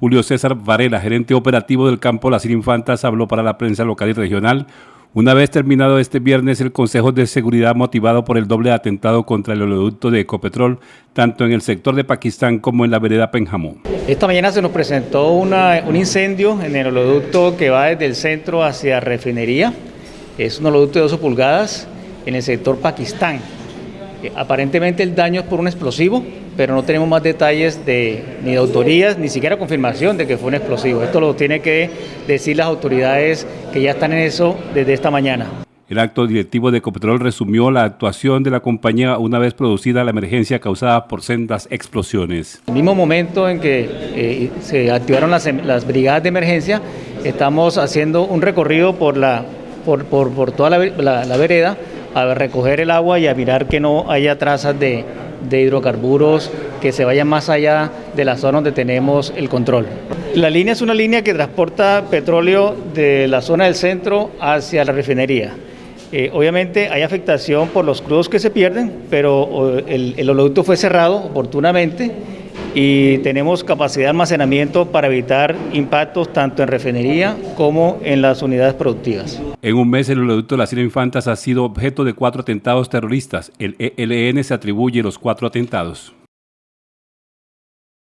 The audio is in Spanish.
Julio César Varela, gerente operativo del campo Las Infantas, habló para la prensa local y regional una vez terminado este viernes el Consejo de Seguridad motivado por el doble atentado contra el oleoducto de Ecopetrol, tanto en el sector de Pakistán como en la vereda Penjamón. Esta mañana se nos presentó un incendio en el oleoducto que va desde el centro hacia refinería. Es un oleoducto de 12 pulgadas en el sector Pakistán. Eh, aparentemente el daño es por un explosivo, pero no tenemos más detalles de, ni de autorías, ni siquiera confirmación de que fue un explosivo. Esto lo tiene que decir las autoridades que ya están en eso desde esta mañana. El acto directivo de Ecopetrol resumió la actuación de la compañía una vez producida la emergencia causada por sendas explosiones. En el mismo momento en que eh, se activaron las, brigadas de emergencia, estamos haciendo un recorrido por, la, por, por, toda la vereda a recoger el agua y a mirar que no haya trazas de, hidrocarburos que se vayan más allá de la zona donde tenemos el control. La línea es una línea que transporta petróleo de la zona del centro hacia la refinería. Eh, obviamente hay afectación por los crudos que se pierden, pero el, el oleoducto fue cerrado oportunamente y tenemos capacidad de almacenamiento para evitar impactos tanto en refinería como en las unidades productivas. En un mes el oleoducto de las Infantas ha sido objeto de cuatro atentados terroristas. El ELN se atribuye los cuatro atentados.